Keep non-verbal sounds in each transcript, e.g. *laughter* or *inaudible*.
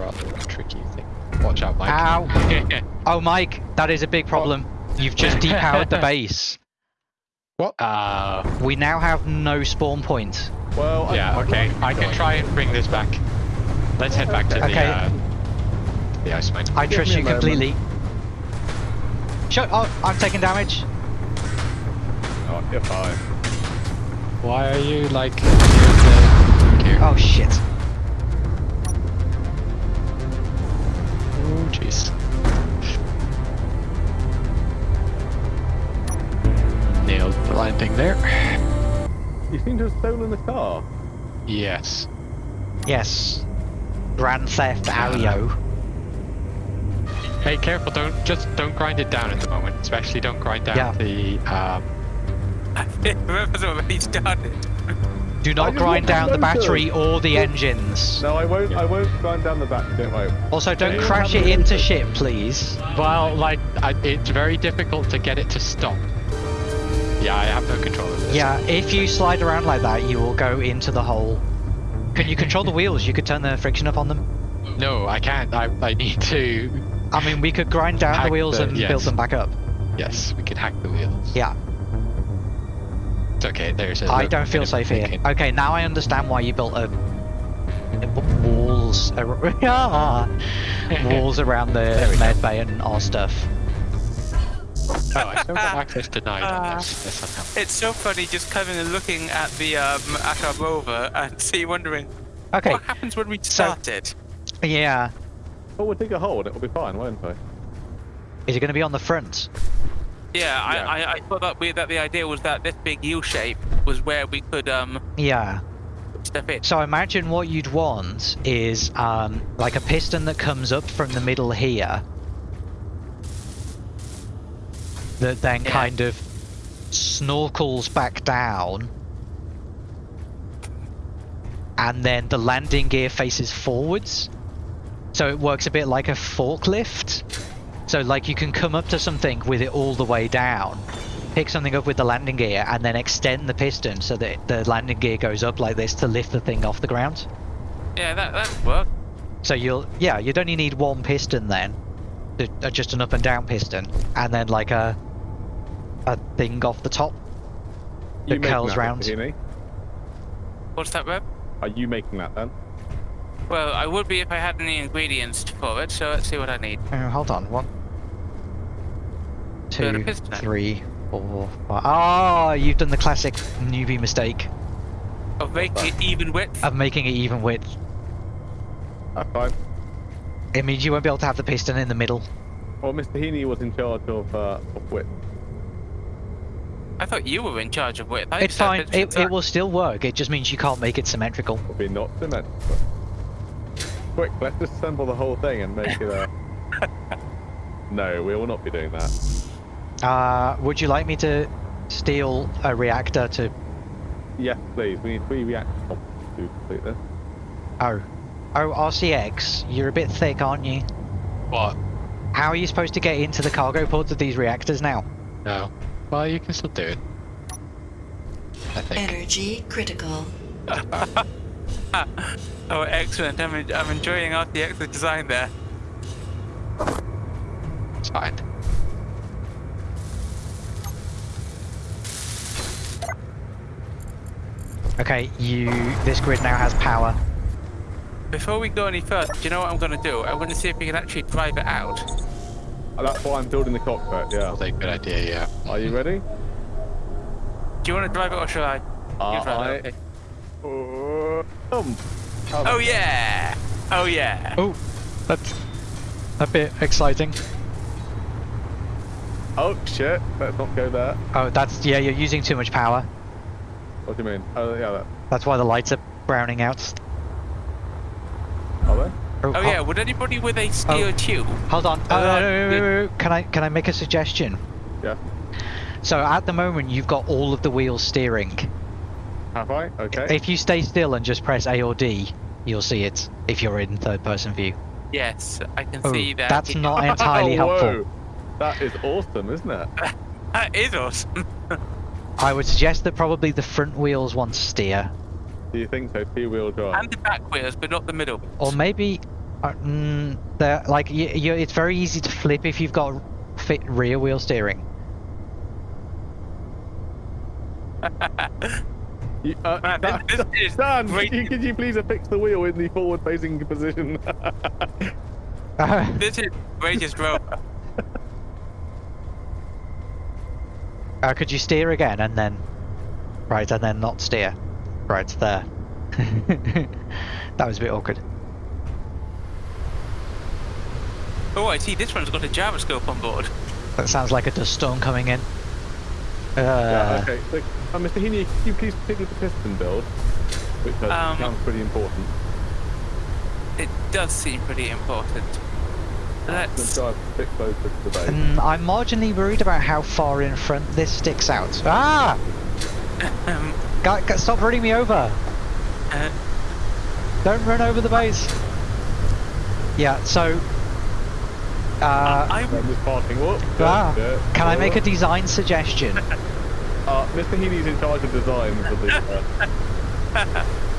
rather tricky thing. Watch out, Mike. Ow! *laughs* Oh, Mike, that is a big problem. You've just depowered the *laughs* base. what? Uh, We now have no spawn point. Well, I- yeah, okay. I can try and bring this back. Let's head back to the, Okay. uh, the ice mine. I Give trust you completely. Shut Oh, I'm taking damage. Oh, you're fine. Why are you like near? Oh, shit. Jeez. Nailed the landing there. You seem to have stolen the car. Yes. Yes. Grand Theft Audio. Hey, careful! Don't just don't grind it down at the moment. Especially don't grind down Yeah. the. Um, Remember already started. Do not grind down the the motor. battery or the engines. No, I won't. I won't grind down the battery. Don't worry. Also, don't Okay. crash it into ship, please. well, like I, it's very difficult to get it to stop. Yeah, I have no control of this. Yeah, if you slide around like that, you will go into the hole. Can you control the wheels? You could turn the friction up on them. No, I can't. I, I need to. I mean, we could grind down the wheels the- and yes. build them back up. Yes, we could hack the wheels. Yeah, It's okay. There's a. I little don't feel safe here. thinking. Okay, now I understand why you built a... walls, ar- *laughs* walls around the we med bay and our stuff. Oh, I still got access denied on this. *laughs* That's. It's so funny just coming and looking at the um, at our rover and *laughs* see wondering Okay, what happens when we started. yeah. Oh, we'll dig a hole and it'll be fine, won't I? Is it going to be on the front? Yeah, I, I, I thought that we, that the idea was that this big U shape was where we could um Yeah. step in. So imagine what you'd want is um, like a piston that comes up from the middle here. That then Yeah. kind of snorkels back down. And then the landing gear faces forwards. So it works a bit like a forklift. So like you can come up to something with it all the way down. Pick something up with the landing gear and then extend the piston so that the landing gear goes up like this to lift the thing off the ground. Yeah, that that work. So you'll, yeah, you'd only need one piston then, uh, just an up and down piston, and then like a a thing off the top. You That making curls that, round. Mr. Heaney? What's that, Rev? Are you making that then? Well, I would be if I had any ingredients for it. So let's see what I need. Oh, hold on, one, Build a two, piston. three, four, five. Oh, you've done the classic newbie mistake Of making it even width. of making it even width. That's fine. It means you won't be able to have the piston in the middle. Well, Mr. Heaney was in charge of, uh, of width. I thought you were in charge of width. I It's fine. It, it will still work. It just means you can't make it symmetrical. Will be not symmetrical. Quick, let's disassemble the whole thing and make it a. *laughs* no, we will not be doing that. Uh, would you like me to steal a reactor to? Yes, please. We need three reactors to complete this. Oh, oh, RCX. You're a bit thick, aren't you? What? How are you supposed to get into the cargo ports of these reactors now? No. Well, you can still do it. I think. Energy critical. *laughs* Oh, excellent! I'm, en- I'm enjoying RCX's design there. It's fine. Okay, you. This grid now has power. Before we go any further, do you know what I'm going to do? I'm going to see if we can actually drive it out. Uh, That's why I'm building the cockpit, yeah. That's a good idea. Yeah. Are you ready? Do you want to drive it or shall I? You Uh, drive it, okay. Uh, um, Oh yeah! Oh yeah! Oh, that's a bit exciting. oh shit, let's not go there. Oh, that's yeah. You're using too much power. What do you mean? Oh, yeah, that. That's why the lights are browning out. Are they? Oh ho- yeah, would anybody with a steel Oh. tube? Hold on. Uh, Oh, no, no, no, no, no. Can I can I make a suggestion? Yeah. So at the moment you've got all of the wheels steering. Have I? Okay. If you stay still and just press A or D, you'll see it. If you're in third person view. Yes, I can Oh, see that. that's not *laughs* entirely Oh, helpful. whoa. That is awesome, isn't it? *laughs* That is awesome. I would suggest that probably the front wheels want to steer, Do you think so? Two-wheel drive. and the back wheels, but not the middle. or maybe Uh, mm, they're, like you, you, it's very easy to flip if you've got fit rear wheel steering. *laughs* You, uh, Man, Dan, this *laughs* is Dan, great. could you, could you please affix the wheel in the forward-facing position? *laughs* This is greatest rover. Uh, could you steer again and then, right, and then not steer? Right there. *laughs* that was a bit awkward. Oh, I see. This one's got a gyroscope on board. That sounds like a dust storm coming in. Uh, yeah, okay. So, uh, Mr. Heaney, could you please stick with the piston build? Which uh, Um, sounds pretty important. It does seem pretty important. Let's Let's. drive a bit closer to the base. and I'm marginally worried about how far in front this sticks out. Ah! Um, Guy, guy, stop running me over! uh, Don't run over the base! Yeah, so... Uh, I I'm just parking. Whoop. ah, yeah, can I make a design suggestion? *laughs* Uh, Mr. Heaney's in charge of design for the. Uh, *laughs*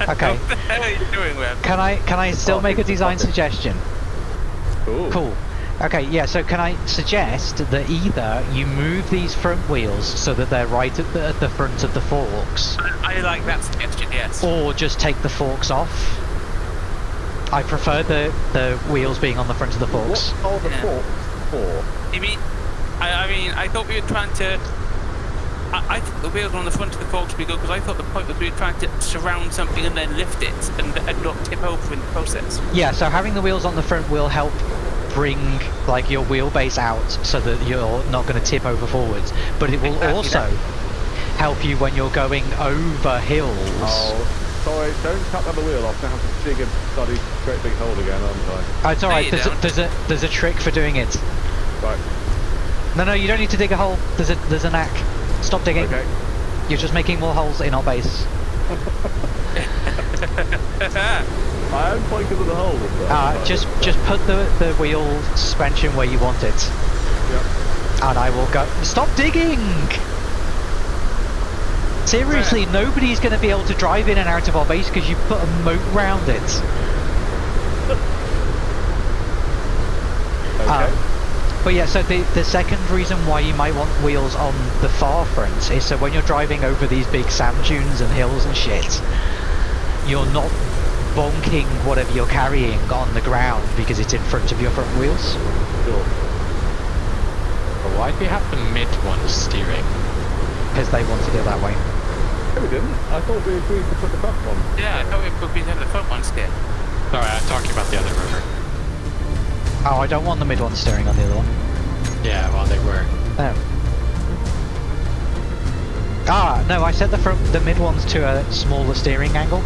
*laughs* Okay. What the hell are you doing, Web? Can I can I still Oh, make a design suggestion? cool. Cool. Okay, yeah, so can I suggest that either you move these front wheels so that they're right at the, at the front of the forks, I, I like that suggestion, yes. or just take the forks off? I prefer the, the wheels being on the front of the forks. What forks. are the Yeah. forks for? You mean, I, I mean, I thought we were trying to. I, I thought the wheels on the front of the forks would be good because I thought the point was we were trying to surround something and then lift it and, and not tip over in the process. Yeah, so having the wheels on the front will help bring like your wheelbase out so that you're not going to tip over forwards, but it will Exactly also that. help you when you're going over hills. Oh, sorry, don't cut the other wheel off. Now I have to dig a bloody great big hole again, aren't I? Oh, it's alright. you There's a, there's a there's a trick for doing it. Right, No, no, you don't need to dig a hole. There's a there's a knack. Stop digging. okay. You're just making more holes in our base. *laughs* I am quite good at the hole. Uh, just just put the the wheel suspension where you want it, Yep. and I will go. Stop digging. Seriously, nobody's going to be able to drive in and out of our base because you put a moat round it. *laughs* Okay. Um, But yeah, so the, the second reason why you might want wheels on the far front is so when you're driving over these big sand dunes and hills and shit, you're not bonking whatever you're carrying on the ground because it's in front of your front wheels. sure. But why do we have the mid one steering? Because they wanted it that way. No, we didn't. I thought we agreed to put the front one. Yeah, I thought we put these in the front ones here. Sorry, I'm talking about the other river. Oh, I don't want the mid one steering on the other one. Yeah, well they were. Oh. Ah, no, I set the front, the mid ones to a smaller steering angle.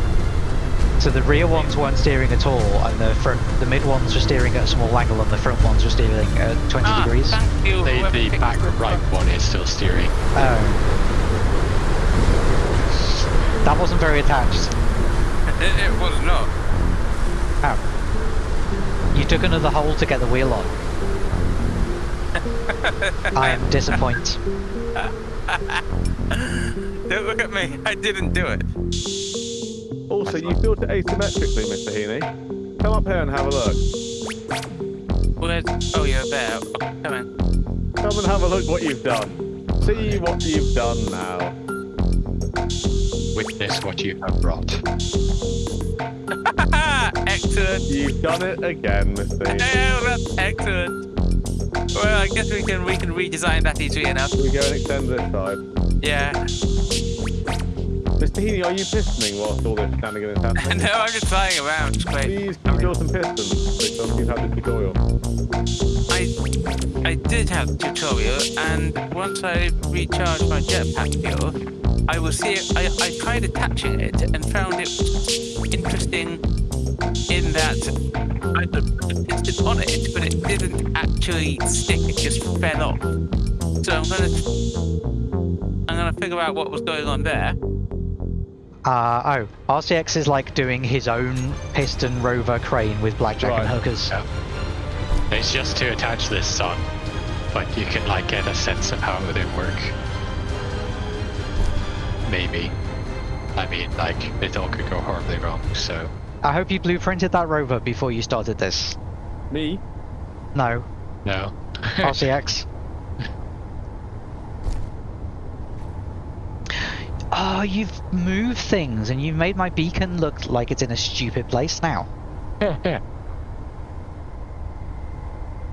So the rear ones weren't steering at all, and the front, the mid ones were steering at a small angle, and the front ones were steering at 20 ah, degrees. You. The, the back right one is still steering. Oh. That wasn't very attached. It, *laughs* it was not. Oh. You took another hole to get the wheel on. I am disappointed. *laughs* Don't look at me. I didn't do it. Also, you built it asymmetrically, Mr. Heaney. Come up here and have a look. Where's... Oh, you're there. Come in. Come and have a look what you've done. See what you've done now. Witness what you have brought. *laughs* excellent. You've done it again, Mr. Oh, uh, excellent. Well, I guess we can we can redesign that easily enough. Can we go and extend this side? Yeah. Mr. Heaney, are you pistoning whilst all this shenanigans is happening? no, I'm just flying around. It's great. Please, can you build some pistons? Because you've had the tutorial. I I did have the tutorial, and once I recharge my jetpack fuel, I will see it. I, I tried attaching it and found it interesting in that I put the piston on it, but it didn't actually stick. It just fell off. So I'm gonna I'm gonna figure out what was going on there. Uh, oh, RCX is like doing his own piston rover crane with blackjack Right. and hookers. Yeah. It's just to attach this on, but you can like get a sense of how it would work. Maybe. I mean, like it all could go horribly wrong. So I hope you blueprinted that rover before you started this. Me? No, No. RCX. Oh, *laughs* you've moved things and you've made my beacon look like it's in a stupid place now. *laughs*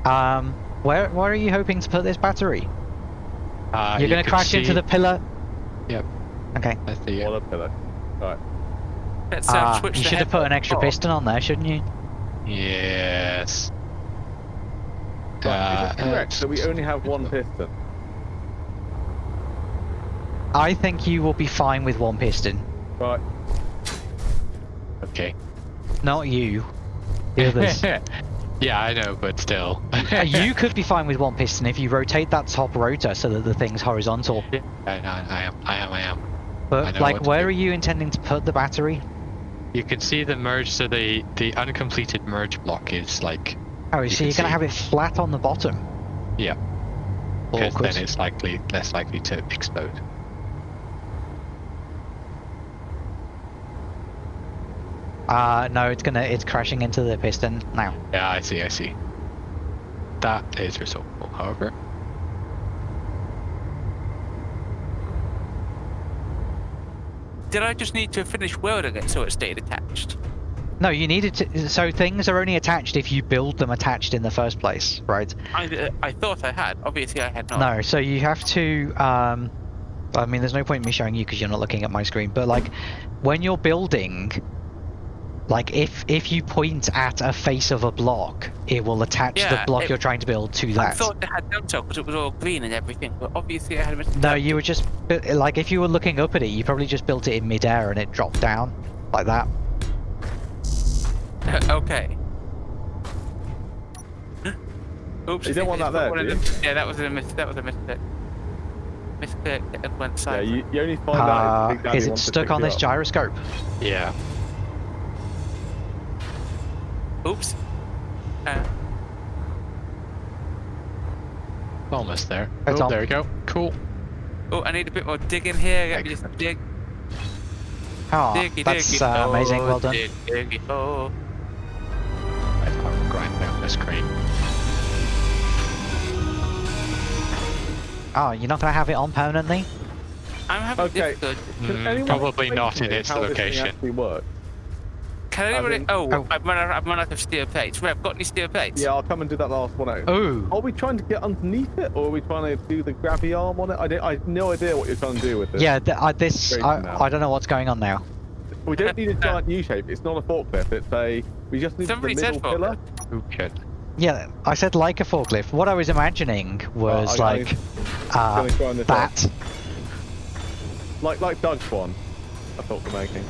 Um, where where are you hoping to put this battery? Uh, You're you gonna can crash into the pillar. Yep. Okay. I see it. What a pillar. Alright. Let's uh, Ah, switch you should have put an extra off. piston on there, shouldn't you? Yes. Right, is it Uh, correct that we only have one piston? I think you will be fine with one piston. Right. Okay. Not you. The others. *laughs* yeah, I know, but still. Uh, *laughs* you could be fine with one piston if you rotate that top rotor so that the thing's horizontal. Yeah, I, I, I am. I am. I am. But know like, where are you intending to put the battery? You can see the merge. So the the uncompleted merge block is like Oh, You so you're gonna have it flat on the bottom. yeah, because then it's likely less likely to explode. Uh, no, it's gonna, it's crashing into the piston now. Yeah, I see. I see. That is resolvable. However, Did I just need to finish welding it so it stayed attached? No, you needed to. So things are only attached if you build them attached in the first place, right? I, uh, I thought I had. Obviously, I had not. No, so you have to. Um, I mean, there's no point in me showing you because you're not looking at my screen. But like, when you're building, like if if you point at a face of a block, it will attach the block it- you're trying to build to that. I thought it had done so because it was all green and everything, but obviously I had missed No, you were just like if you were looking up at it, you probably just built it in midair and it dropped down like that. *laughs* okay. *gasps* Oops. You don't want that there, one do them- Yeah, that was a mis- that was a mistake. Mistake and went Yeah, you, you only find Uh, out if is it stuck on this up. gyroscope? yeah. Oops. Uh, Almost there. It's oh, on. there we go. Cool. oh, I need a bit more digging here. Let me just dig, Oh, diggy, that's diggy. uh, amazing. oh, Well done. Dig, diggy, oh. I will grind down this crane. Oh, you're not gonna have it on permanently? I'm having Okay. difficulty. Can Mm, probably not in me its how this thing location. actually works? Can I anybody? mean- Oh, Oh. I've run out. I've run out of steel plates. Rev, got any steel plates? Yeah, I'll come and do that last one out. Oh, Are we trying to get underneath it, or are we trying to do the grabby arm on it? I, don't, I have no idea what you're trying to do with this. yeah. Th- uh, this I. I don't know what's going on now. We don't need a *laughs* giant U shape. It's not a forklift. It's a. We just need Somebody the said middle pillar. Who could? Yeah, I said like a forklift. What I was imagining was I- I- like uh, gonna grind this up. that. Like like Doug's one. I thought we're making.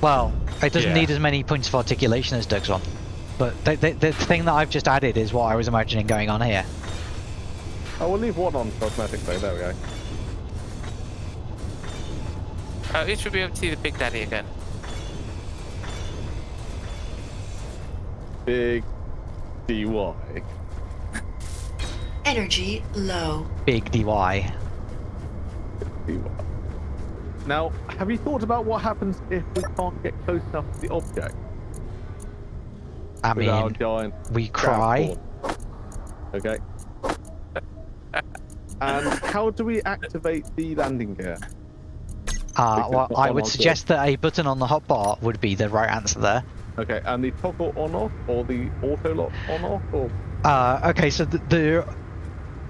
Well, it doesn't Yeah. need as many points of articulation as Doug's one. But the, the, the thing that I've just added is what I was imagining going on here. Oh, we'll leave one on cosmetically. There we go. Uh, you should be able to see the Big Daddy again. Big DY. Energy low. Big DY. DY. Now, have you thought about what happens if we can't get close enough to the object I mean, giant we cry. transport? Okay. and how do we activate the landing gear? Uh, well, I would suggest that a button on the hotbar would be the right answer there. Okay, and the toggle on off or the auto lock on off or Uh, okay, so th- there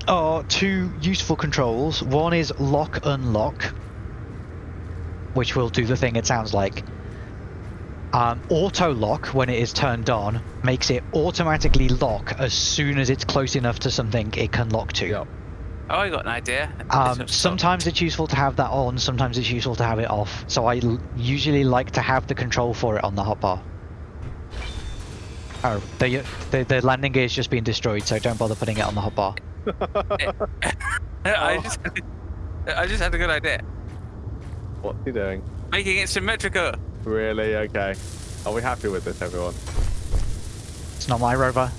are two useful controls. One is lock unlock, which will do the thing it sounds like. Um, auto lock, when it is turned on, makes it automatically lock as soon as it's close enough to something it can lock to. yeah. Oh, I got an idea. Um, *laughs* sometimes it's useful to have that on, sometimes it's useful to have it off. So I usually like to have the control for it on the hotbar. Oh, the, the the landing gear's just been destroyed, so don't bother putting it on the hotbar. I *laughs* just, I just had a good idea. What's he doing? Making it symmetrical. Really? Okay. Are we happy with this, everyone? It's not my rover.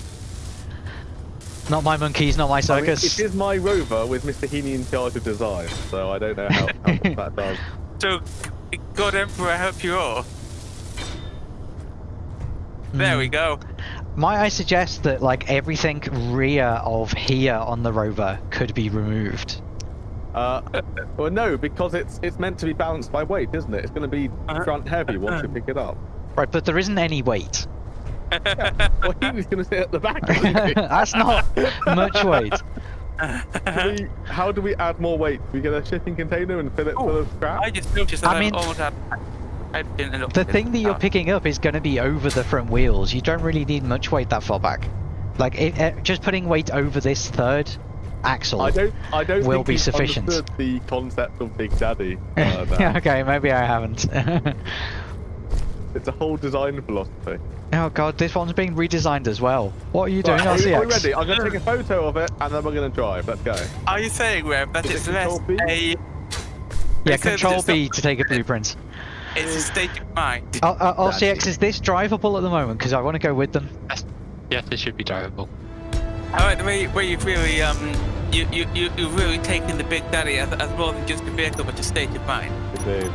Not my monkeys, not my I mean, circus. it is my rover with Mr. Heaney in charge of design, so I don't know how, how that does. *laughs* So, God Emperor help you all. There we Mm. go. Might I suggest that like everything rear of here on the rover could be removed? Uh, well, no, because it's it's meant to be balanced by weight, isn't it? It's going to be Uh-huh. front heavy once you pick it up. Right, but there isn't any weight. Well, he was going to sit at the back. *laughs* That's not much weight. *laughs* We- how do we add more weight? We get a shipping container and fill it full Oh, of scrap? I just noticed that I I mean- am almost had. I didn't look The thing that you're picking up is going to be over the front wheels. You don't really need much weight that far back. Like it, it- just putting weight over this third axle. I don't. I don't will think be sufficient. understood the concept of Big Daddy. *laughs* Uh, okay, maybe I haven't. *laughs* It's a whole design philosophy. oh god, this one's being redesigned as well. What are you doing, Right, are, we, are we RCX? ready? I'm going to take a photo of it and then we're going to drive. Let's go. Are you saying, Rev, that Is it's less Control B? a Yeah, Control B to take a blueprint. it's a state of mind? Uh, uh, RCX, is this drivable at the moment? Because I want to go with them. Yes, it should be drivable. I like the way, way you've really um you you you you've really taken the Big Daddy as, as more than just a vehicle, but a state of mind. Indeed.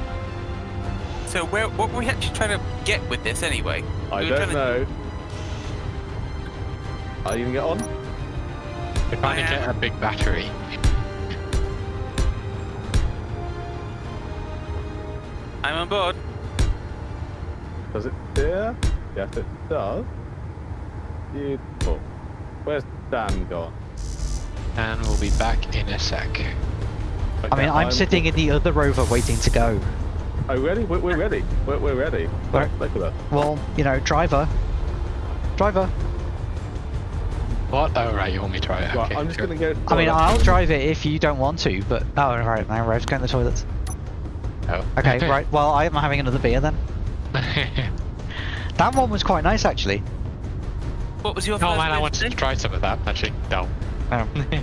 So where what were we actually trying to get with this anyway? I We don't trying to- know. Are you going to get on? We're trying to I get a big battery. I'm on board. Does it steer? Yes, it does. Beautiful. Where's Dan gone? And we'll be back in a sec. I mean, Okay, I'm sitting in the other rover waiting to go. Oh, ready? We're, we're ready. We're, we're ready. Look, look at us. Well, you know, driver. Driver. What? Oh, right, you want me to try it? Right, Okay, I'm just sure. going to go. I mean. I'll drive it if you don't want to, but... Oh, right, now Rev's going to the toilets. Oh. Okay, *laughs* right, well, I'm having another beer then. *laughs* That one was quite nice, actually. What was your oh first man, I beer wanted to try some of that, actually. No. Oh. *laughs*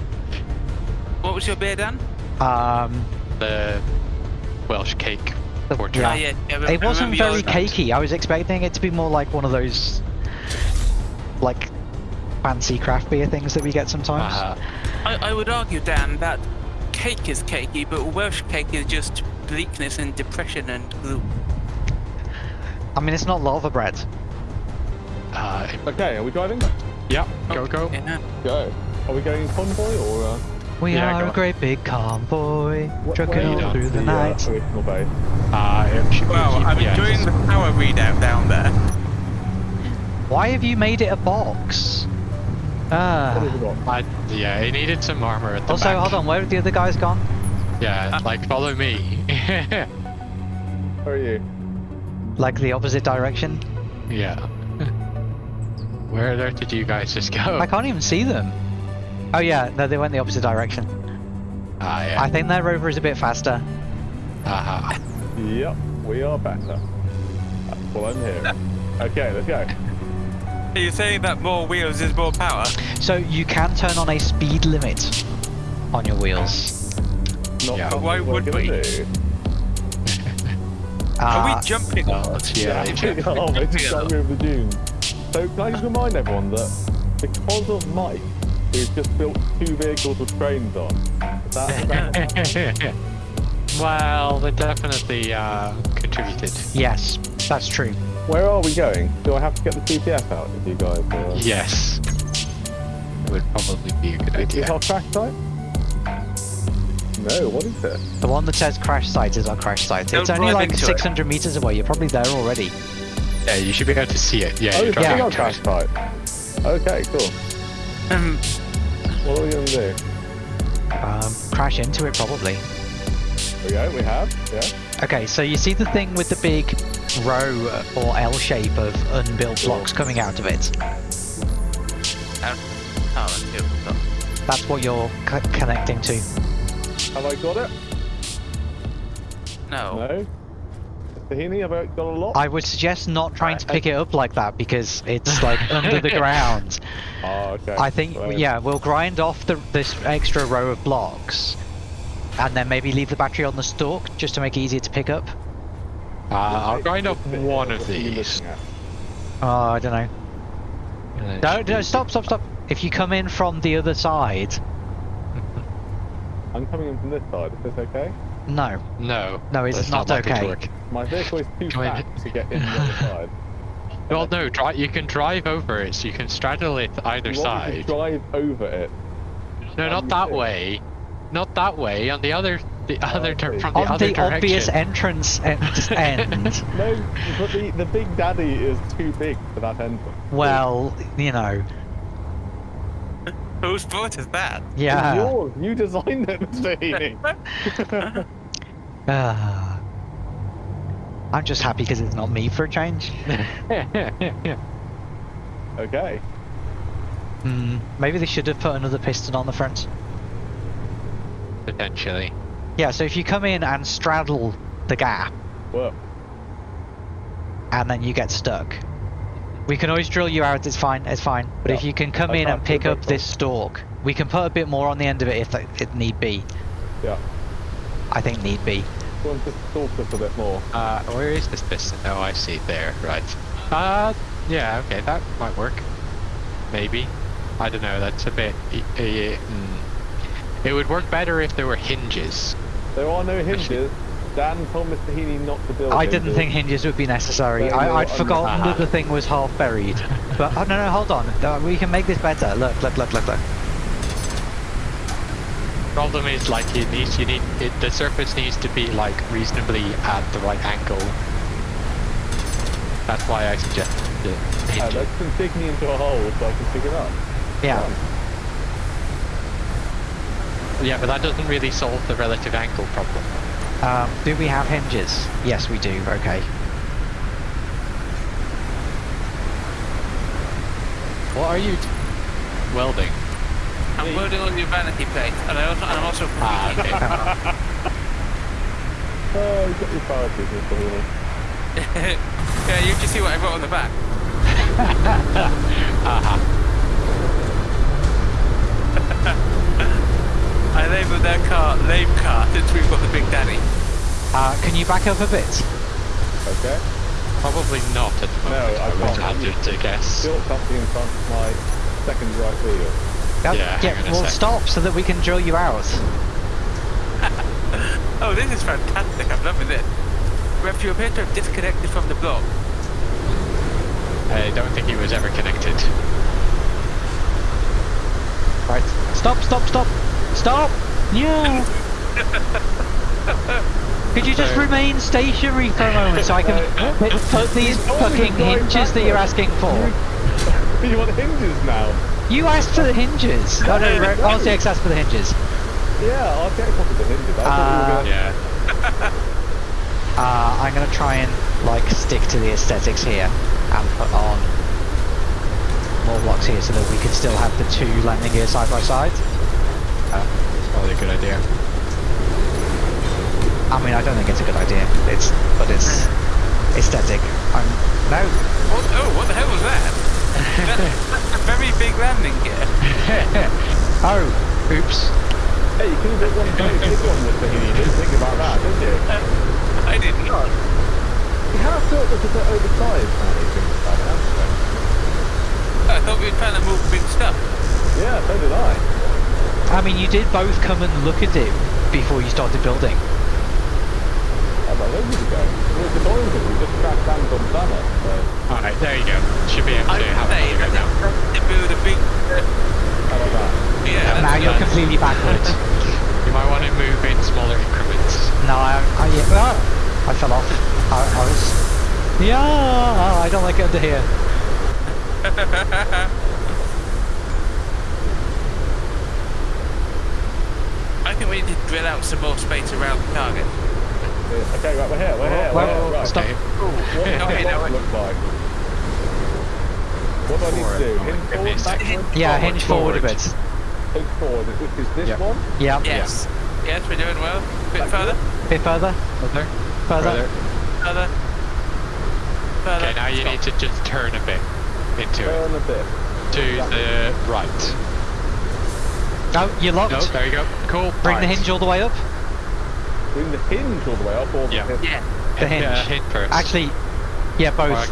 What was your beer, Dan? Um, the Welsh cake. The- portrait. Yeah. Ah, yeah, yeah, it wasn't very yours. cakey. I was expecting it to be more like one of those... Like, fancy craft beer things that we get sometimes. Uh, I, I would argue, Dan, that cake is cakey, but Welsh cake is just bleakness and depression and gloom. I mean, it's not laverbread. Uh, Okay, are we driving? yeah, go, go. Yeah. Go. Are we going in convoy or? Uh, We Yeah, are a on. great big convoy, wh- trucking where all through the uh, night. original base. Uh, it should Well, I'm GPS. enjoying the power readout down there. Why have you made it a box? What Ah. have? I, yeah, it needed some armor at the Also, back. hold on, where have the other guys gone? Yeah, like follow me. *laughs* Where are you? Like the opposite direction? yeah. Where there did you guys just go? I can't even see them. Oh yeah, no, they went the opposite direction. Ah, yeah. I think their rover is a bit faster. Uh-huh. Yep, we are better. That's what I'm hearing. Okay, let's go. Are you saying that more wheels is more power? So you can turn on a speed limit on your wheels. Not Yeah. something Why would we? do. *laughs* Are we jumping? Well, yeah, *laughs* Yeah, yeah. oh, we're just going over the dunes. So can I just remind everyone that because of Mike, we've just built two vehicles with trains on. Is that, *laughs* is that well, they definitely uh, contributed. yes, that's true. where are we going? Do I have to get the GPS out if you guys? Uh, Yes. It would probably be a good Is idea. our crash site? No, what is it? The one that says crash site is our crash site. Don't It's only like into it. 600 meters away. You're probably there already. Yeah, you should be able to see it. Yeah, oh, you're driving our into crash it. site. Okay, cool. Um, What are we going to do? Um, crash into it probably. There we go, we have, yeah. Okay, so you see the thing with the big row uh, or L shape of unbuilt blocks coming out of it? oh, that's it. Oh. That's what you're c- connecting to. Have I got it? No. No. Tahini, have I got a lot? I would suggest not trying to pick it up like that because it's like *laughs* under the ground. Oh, okay. I think, Right. yeah, we'll grind off the, this extra row of blocks and then maybe leave the battery on the stalk just to make it easier to pick up. Uh, I'll grind up one of you these. looking? Oh, I don't know. and No, no, stop, stop, stop. If you come in from the other side, I'm coming in from this side. Is this okay? no, No. No, it's that's not likely to okay. Work. My vehicle is too Come in. fat to get in the other *laughs* side. Well, no, dri- you can drive over it, so you can straddle it either You want me side. drive over it. No, not that think? way. Not that way. On the other, the other, dir- okay. from the On other the direction. obvious entrance *laughs* end. end. *laughs* No, but the, the Big Daddy is too big for that entrance. well, you know, Whose fault is that? It's yeah. yours. You designed it, Mr. Heaney. Ah. I'm just happy because it's not me for a change. *laughs* okay. Hmm. Maybe they should have put another piston on the front. Potentially. Yeah, so if you come in and straddle the gap, Well, and then you get stuck. We can always drill you out, it's fine, it's fine. But if you can come I in and pick up this stalk, we can put a bit more on the end of it if it, it need be. yeah. I think need be. Go on, just talk us a bit more. Uh, where is this piston? Oh, I see. There, right. Uh, yeah, okay, that might work. Maybe. I don't know. That's a bit. y- y- mm. It would work better if there were hinges. There are no hinges. Dan told Mr. Heaney not to build I didn't think hinges would be necessary. There I, I'd forgotten that the thing was half buried. But oh no no hold on, Uh, we can make this better. Look look look look look. Problem is, like, it needs. You need. It, the surface needs to be like reasonably at the right angle. That's why I suggest the Uh, hinges. let's just me into a hole so I can pick it up. Yeah. Yeah, but that doesn't really solve the relative angle problem. Um, do we have hinges? Yes we do. Okay. What are you welding? I'm welding on your vanity plate, and I also, and I'm also. Ah, okay. *laughs* *laughs* Oh, you got your priorities, Mr. Heaney. yeah, you can see what I wrote on the back. *laughs* I labelled that car lame car since we've got the Big Daddy. Uh, can you back up a bit? Okay. Probably not at the No, moment. I I would can't. hazard to guess. Still something in front of my second right wheel. Yeah, hang on a sec. stop so that we can drill you out. *laughs* Oh, this is fantastic. I'm loving it. Rev, you appear to have disconnected from the block. I don't think he was ever connected. Right. Stop, stop, stop! Stop! Yeah! *laughs* Could you just remain stationary for a moment so I can *laughs* put, put these told me to fucking drive hinges that you're asking for? you want hinges now? You asked for the hinges! Oh no, Re- RCX asked for the hinges. Yeah, I'll get one of the hinges. I thought we were Yeah. *laughs* Uh, I'm gonna try and like stick to the aesthetics here and put on more blocks here so that we can still have the two landing gears side by side. Uh, probably a good idea. I mean, I don't think it's a good idea. It's, but it's aesthetic. I'm no. What, oh, what the hell was that? That- That's a very big landing gear. *laughs* Oh, oops. Hey, you could have got one very big one, Mr. Heaney. You didn't think about that, did you? Uh, I did not. You have thought this a bit oversized now you think about it, haven't you? I thought we were trying to move big stuff. Yeah, so did I. I mean, you did both come and look at it before you started building. How about ages ago? It was the boys we just cracked hands on Summer, so Alright, there you go. Should be able I to would have say it that now. to build a big. how about that? Yeah, now you're done. completely backwards. *laughs* You might want to move in smaller increments. no, I, I, yeah, ah, I fell off. I, I was. Yeah, I don't like it under here. *laughs* I think we need to drill out some more space around the target. Yeah, Okay, right, we're here, we're here, we're here. Right. stop. Okay. What does Okay, the now box we- look like? What do I need to do? Hinge forward, Goodness. backwards? Yeah, Forward, hinge forward, oh, a bit. Hinge forward, which is this Yep. one? Yeah. Yes. Yes, we're doing well. A bit Back further. Bit further. Further. Further. Further. Further. Okay, now you Stop. need to just turn a bit into it. Turn a bit. To the right. Oh, you're locked. No, there you go. Cool. Bring the hinge all the way up. Bring the hinge all the way up or the Yeah. hinge? Yeah. The hinge. Yeah, hinge first. Actually, yeah, both. Alright.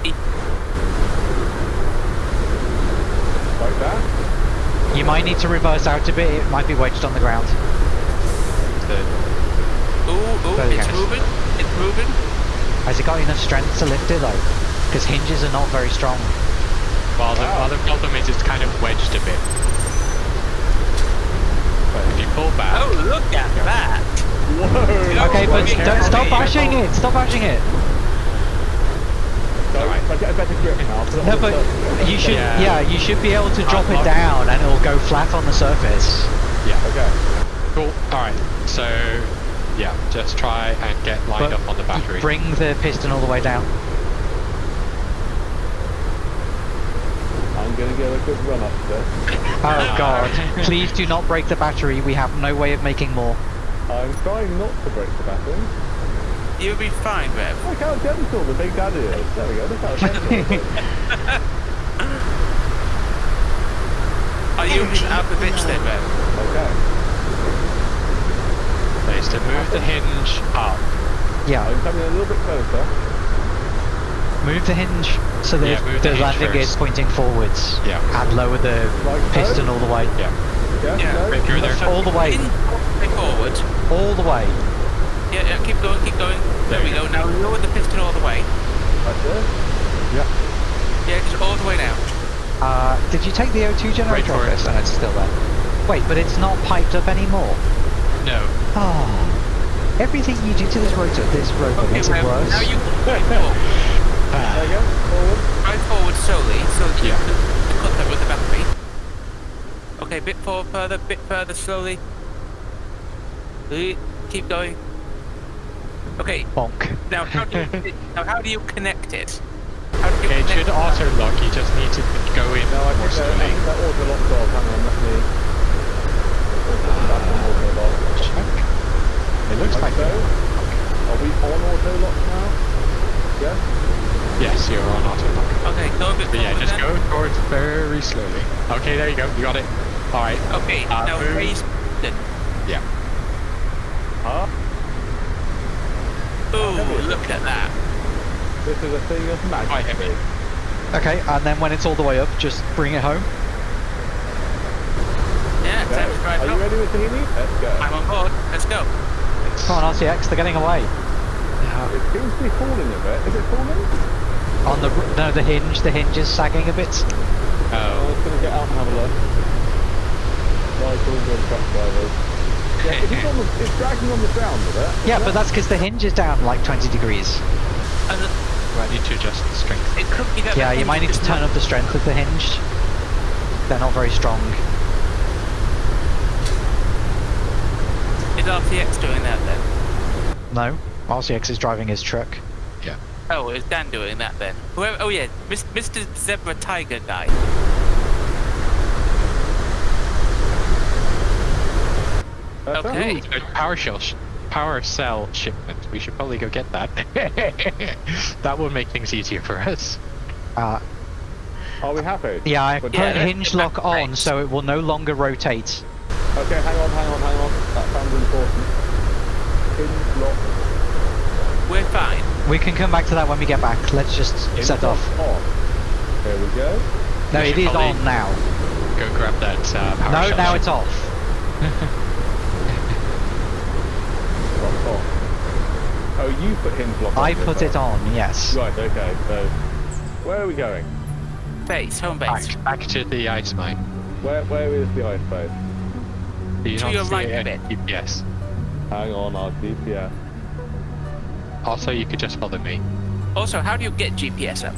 Like that? You might need to reverse out a bit. It might be wedged on the ground. The- Ooh, ooh, There it's go. moving. It's moving. Has it got enough strength to lift it though? because hinges are not very strong. Well, the Wow. other problem is it's kind of wedged a bit. But if you pull back, Oh, look at that! Whoa! Okay, but don't stop bashing it. Stop bashing it. So, Alright. I get a better grip now. put No, but you should. Yeah. Yeah, you should be able to drop it I'll- down, and it'll go flat on the surface. yeah. Okay. Cool. All right. So, yeah, just try and get lined But up on the battery. Bring the piston all the way down. I'm gonna get a good run up there. Oh *laughs* God! Please do not break the battery. We have no way of making more. I'm trying not to break the battery. You'll be fine, Rev. Look how gentle the big daddy is. There we go. Look how gentle it is. Are you out the bitch then, Rev? Okay. Is to move the hinge up. Yeah, oh, I'm coming a little bit closer. move the hinge so that Yeah, move the, the hinge landing gear is pointing forwards. Yeah. And lower the Like so? piston all the way. Yeah. Yeah. Yeah, no? If you're there. All the way. In, forward. All the way. Yeah, yeah, keep going, keep going. There, There we you go. Now lower the piston all the way. Like this. Yeah, Yeah, just all the way now. Uh, did you take the O2 generator for off it. And it's still there. Wait, but it's not piped up anymore. No. Oh. Everything you do to this rotor, this rotor Okay, makes it Rev, worse. now you *laughs* drive forward. There you go. Forward. Drive forward slowly so that you Yeah. can cut that with the battery. Okay, bit forward further, bit further slowly. Keep going. Okay, Bonk. now how do you, *laughs* now how do you connect it? How do you Okay, it should that? auto lock. You just need to go in No, I more think that, I slowly. think that auto locked off. Hang on, let me. Auto back on auto lock. Check. It looks like so. Are we on auto lock now? Yes. yes, you're on auto lock. Okay, go a bit But yeah, just then. go towards very slowly. Okay, there you go. You got it. All right. Okay, Uh, now move. raise piston. Yeah. Huh? Ooh, look at that. this is a thing of magic. Quite heavy. Okay, and then when it's all the way up, just bring it home. Yeah, Go. time to drive Are you up. ready with Tahini? Let's go. I'm on board. Let's go. Come on, RCX, they're getting away. It seems to be falling a bit. Is it falling? On the no, the hinge, the hinge is sagging a bit. Oh, Oh, let's gonna get out and have a look. Right, all good truck drivers. Yeah, it's, on the, it's dragging on the ground, is it? Yeah, but that's because the hinge is down like 20 degrees. And the- I need to adjust the strength. it could be that. Yeah, you might need to is turn up the strength of the hinge. They're not very strong. Is RCX doing that then? No, RCX is driving his truck. Yeah. Oh, is Dan doing that then? Whoever, oh yeah, Mr. Zebra Tiger guy. Okay. so- Ooh, power shell, sh- power cell shipment. We should probably go get that. *laughs* that would make things easier for us. Uh, Are we happy? yeah, I put Yeah, hinge lock great. on so it will no longer rotate. Okay, hang on, hang on, hang on. That sounds important. Hinge lock. We're fine. We can come back to that when we get back. Let's just hinge set lock off. on. There we go. No, We it should is probably- on now. Go grab that uh, power No, shell. now ship- it's off. *laughs* Lock on. Oh, you put hinge lock on. I this put it on, yes. Right, okay, so where are we going? Base, home base. Back, back to the ice mine. Where where is the ice base? Do you To not your see right a any bit. GPS? Hang on, our GPS. Also, you could just follow me. Also, how do you get GPS up?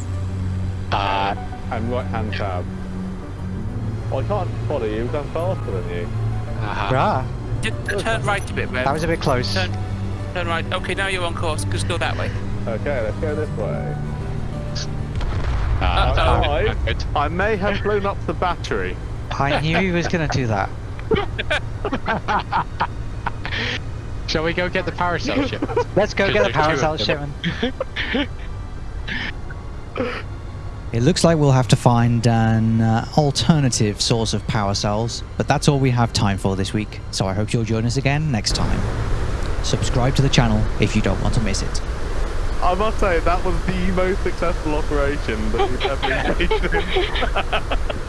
Uh, And right hand tab. Well, I can't follow you, because I'm faster than you. uh Ah, Just turn right a bit, Rev. that was a bit close. Turn, turn right. Okay, now you're on course. Just go that way. Okay, let's go this way. uh, Uh-oh. uh. I may have blown up the battery. I knew he was going to do that. *laughs* Shall we go get the power cell ship? *laughs* Let's go get the do power two cell of *laughs* It looks like we'll have to find an uh, alternative source of power cells, but that's all we have time for this week. So I hope you'll join us again next time. Subscribe to the channel if you don't want to miss it. I must say, that was the most successful operation that we've ever *laughs* engaged *laughs* in.